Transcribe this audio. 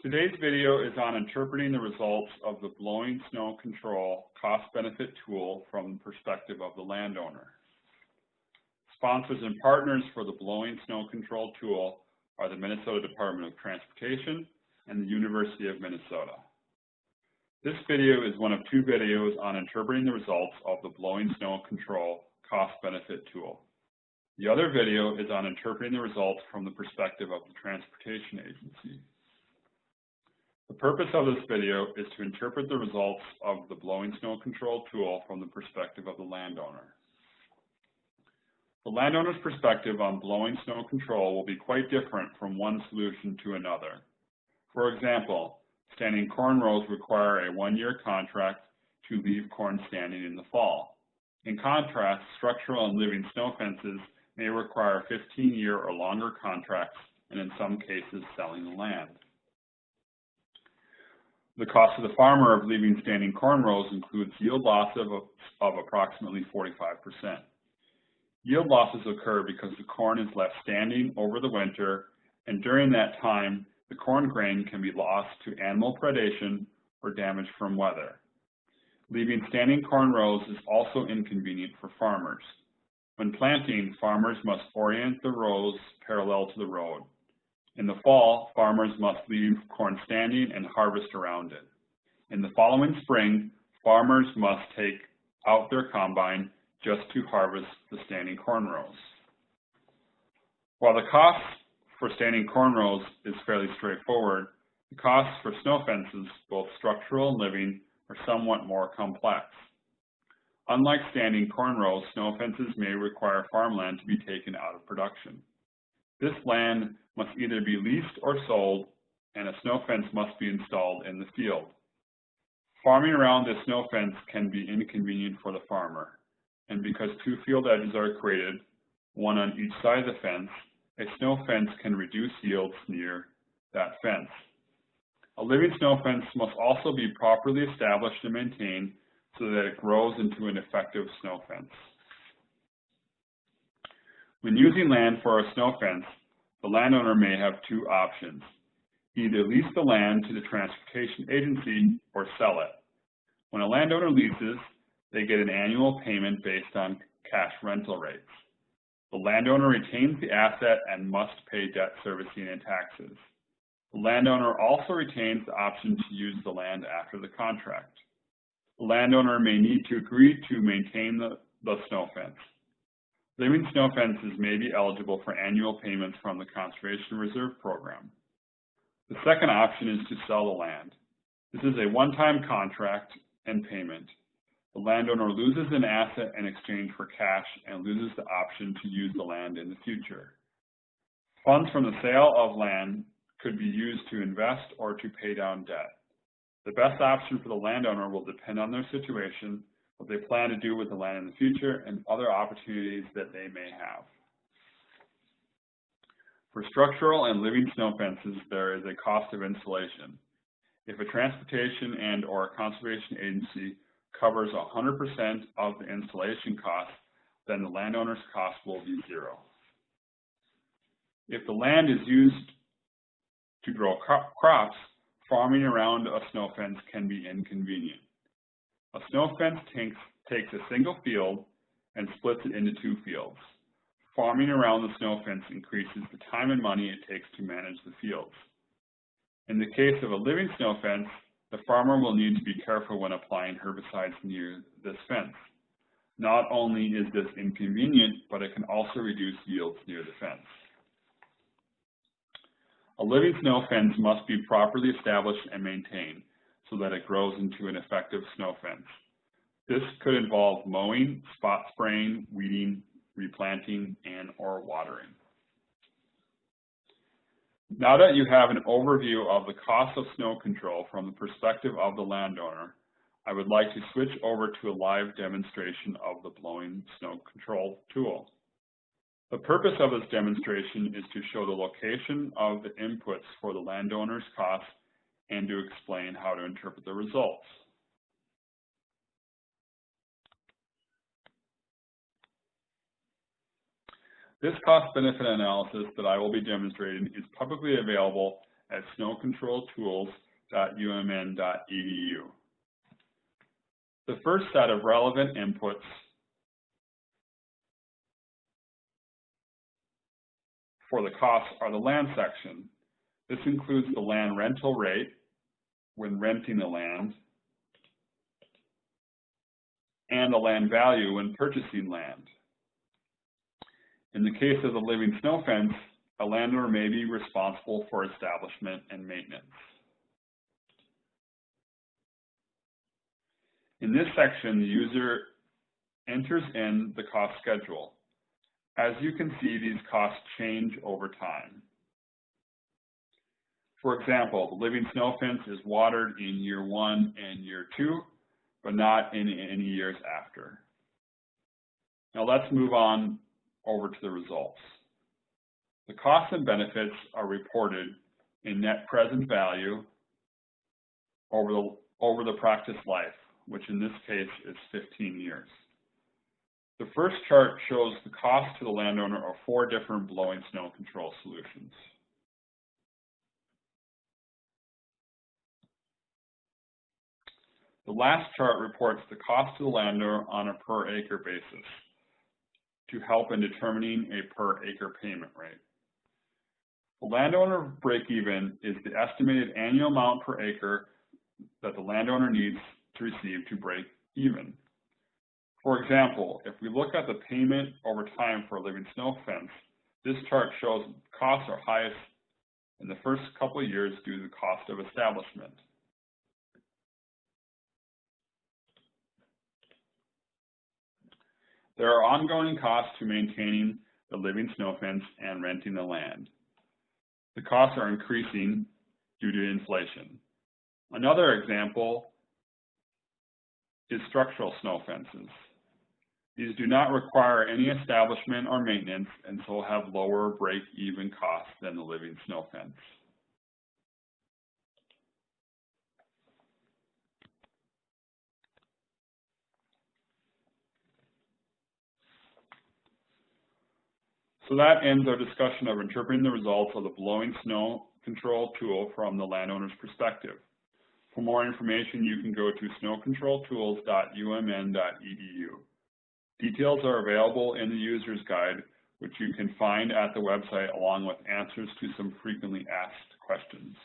Today's video is on interpreting the results of the blowing snow control cost-benefit tool from the perspective of the landowner. Sponsors and partners for the blowing snow control tool are the Minnesota Department of Transportation and the University of Minnesota. This video is one of two videos on interpreting the results of the blowing snow control cost-benefit tool. The other video is on interpreting the results from the perspective of the Transportation Agency. The purpose of this video is to interpret the results of the blowing snow control tool from the perspective of the landowner. The landowner's perspective on blowing snow control will be quite different from one solution to another. For example, standing corn rows require a one-year contract to leave corn standing in the fall. In contrast, structural and living snow fences may require 15-year or longer contracts and in some cases selling the land. The cost to the farmer of leaving standing corn rows includes yield loss of, of approximately 45%. Yield losses occur because the corn is left standing over the winter, and during that time, the corn grain can be lost to animal predation or damage from weather. Leaving standing corn rows is also inconvenient for farmers. When planting, farmers must orient the rows parallel to the road. In the fall, farmers must leave corn standing and harvest around it. In the following spring, farmers must take out their combine just to harvest the standing corn rows. While the cost for standing corn rows is fairly straightforward, the costs for snow fences, both structural and living, are somewhat more complex. Unlike standing corn rows, snow fences may require farmland to be taken out of production. This land must either be leased or sold, and a snow fence must be installed in the field. Farming around this snow fence can be inconvenient for the farmer, and because two field edges are created, one on each side of the fence, a snow fence can reduce yields near that fence. A living snow fence must also be properly established and maintained so that it grows into an effective snow fence. When using land for a snow fence, the landowner may have two options. Either lease the land to the transportation agency or sell it. When a landowner leases, they get an annual payment based on cash rental rates. The landowner retains the asset and must pay debt servicing and taxes. The landowner also retains the option to use the land after the contract. The landowner may need to agree to maintain the, the snow fence. Living snow fences may be eligible for annual payments from the Conservation Reserve Program. The second option is to sell the land. This is a one-time contract and payment. The landowner loses an asset in exchange for cash and loses the option to use the land in the future. Funds from the sale of land could be used to invest or to pay down debt. The best option for the landowner will depend on their situation what they plan to do with the land in the future, and other opportunities that they may have. For structural and living snow fences, there is a cost of installation. If a transportation and or a conservation agency covers 100% of the installation cost, then the landowner's cost will be zero. If the land is used to grow crops, farming around a snow fence can be inconvenient. A snow fence takes, a single field and splits it into two fields. Farming around the snow fence increases the time and money it takes to manage the fields. In the case of a living snow fence, the farmer will need to be careful when applying herbicides near this fence. Not only is this inconvenient, but it can also reduce yields near the fence. A living snow fence must be properly established and maintained so that it grows into an effective snow fence. This could involve mowing, spot spraying, weeding, replanting, and or watering. Now that you have an overview of the cost of snow control from the perspective of the landowner, I would like to switch over to a live demonstration of the blowing snow control tool. The purpose of this demonstration is to show the location of the inputs for the landowner's costs and to explain how to interpret the results. This cost-benefit analysis that I will be demonstrating is publicly available at snowcontroltools.umn.edu. The first set of relevant inputs for the costs are the land section. This includes the land rental rate when renting the land and the land value when purchasing land. In the case of the living snow fence, a landowner may be responsible for establishment and maintenance. In this section, the user enters in the cost schedule. As you can see, these costs change over time. For example, the living snow fence is watered in year one and year two, but not in any years after. Now let's move on over to the results. The costs and benefits are reported in net present value over the, over the practice life, which in this case is 15 years. The first chart shows the cost to the landowner of four different blowing snow control solutions. The last chart reports the cost to the landowner on a per acre basis to help in determining a per acre payment rate. The landowner break-even is the estimated annual amount per acre that the landowner needs to receive to break even. For example, if we look at the payment over time for a living snow fence, this chart shows costs are highest in the first couple of years due to the cost of establishment. There are ongoing costs to maintaining the living snow fence and renting the land. The costs are increasing due to inflation. Another example is structural snow fences. These do not require any establishment or maintenance and so have lower break-even costs than the living snow fence. So that ends our discussion of interpreting the results of the blowing snow control tool from the landowner's perspective. For more information, you can go to snowcontroltools.umn.edu. Details are available in the user's guide, which you can find at the website along with answers to some frequently asked questions.